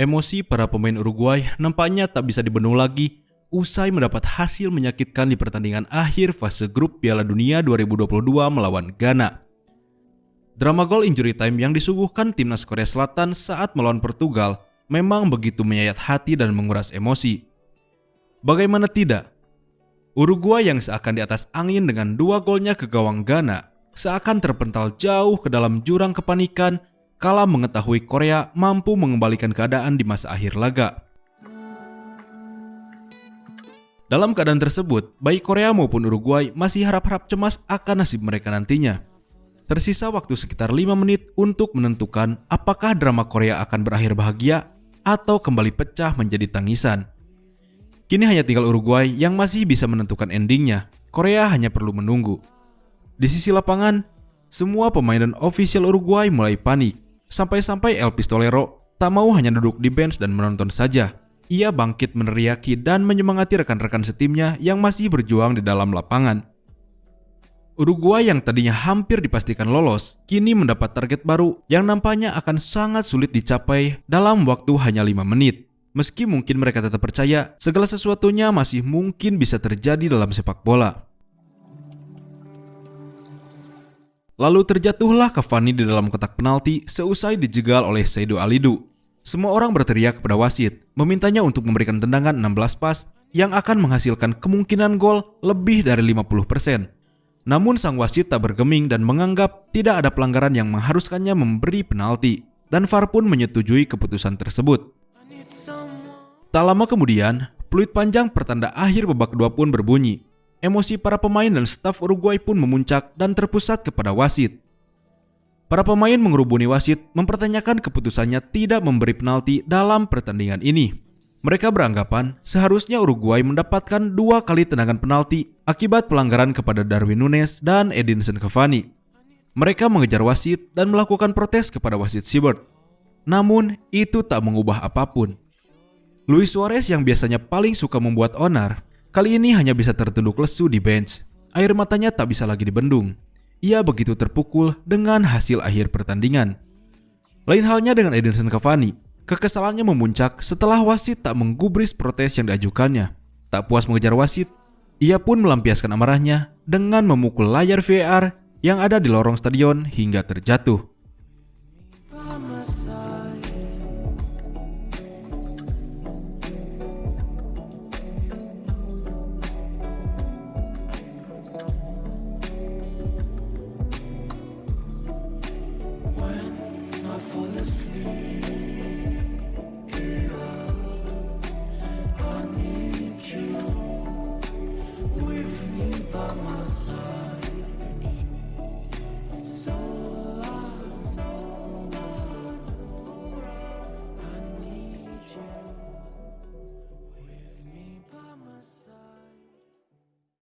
Emosi para pemain Uruguay nampaknya tak bisa dibendung lagi usai mendapat hasil menyakitkan di pertandingan akhir fase grup Piala Dunia 2022 melawan Ghana. Drama gol injury time yang disuguhkan timnas Korea Selatan saat melawan Portugal memang begitu menyayat hati dan menguras emosi. Bagaimana tidak? Uruguay yang seakan di atas angin dengan dua golnya ke gawang Ghana seakan terpental jauh ke dalam jurang kepanikan kala mengetahui Korea mampu mengembalikan keadaan di masa akhir laga. Dalam keadaan tersebut, baik Korea maupun Uruguay masih harap-harap cemas akan nasib mereka nantinya. Tersisa waktu sekitar 5 menit untuk menentukan apakah drama Korea akan berakhir bahagia atau kembali pecah menjadi tangisan. Kini hanya tinggal Uruguay yang masih bisa menentukan endingnya. Korea hanya perlu menunggu. Di sisi lapangan, semua pemain dan ofisial Uruguay mulai panik Sampai-sampai El Pistolero tak mau hanya duduk di bench dan menonton saja. Ia bangkit meneriaki dan menyemangati rekan-rekan setimnya yang masih berjuang di dalam lapangan. Uruguay yang tadinya hampir dipastikan lolos, kini mendapat target baru yang nampaknya akan sangat sulit dicapai dalam waktu hanya 5 menit. Meski mungkin mereka tetap percaya, segala sesuatunya masih mungkin bisa terjadi dalam sepak bola. Lalu terjatuhlah Cavani di dalam kotak penalti seusai dijegal oleh Saido Alidu. Semua orang berteriak kepada wasit, memintanya untuk memberikan tendangan 16 pas yang akan menghasilkan kemungkinan gol lebih dari 50%. Namun sang wasit tak bergeming dan menganggap tidak ada pelanggaran yang mengharuskannya memberi penalti, dan VAR pun menyetujui keputusan tersebut. Tak lama kemudian, peluit panjang pertanda akhir babak kedua pun berbunyi, Emosi para pemain dan staf Uruguay pun memuncak dan terpusat kepada wasit. Para pemain mengerubuni wasit mempertanyakan keputusannya tidak memberi penalti dalam pertandingan ini. Mereka beranggapan seharusnya Uruguay mendapatkan dua kali tendangan penalti akibat pelanggaran kepada Darwin Nunes dan Edinson Cavani. Mereka mengejar wasit dan melakukan protes kepada wasit Siebert. Namun, itu tak mengubah apa pun. Luis Suarez yang biasanya paling suka membuat onar Kali ini hanya bisa tertunduk lesu di bench. Air matanya tak bisa lagi dibendung. Ia begitu terpukul dengan hasil akhir pertandingan. Lain halnya dengan Edinson Cavani. Kekesalannya memuncak setelah wasit tak menggubris protes yang diajukannya. Tak puas mengejar wasit, ia pun melampiaskan amarahnya dengan memukul layar VAR yang ada di lorong stadion hingga terjatuh. Amen.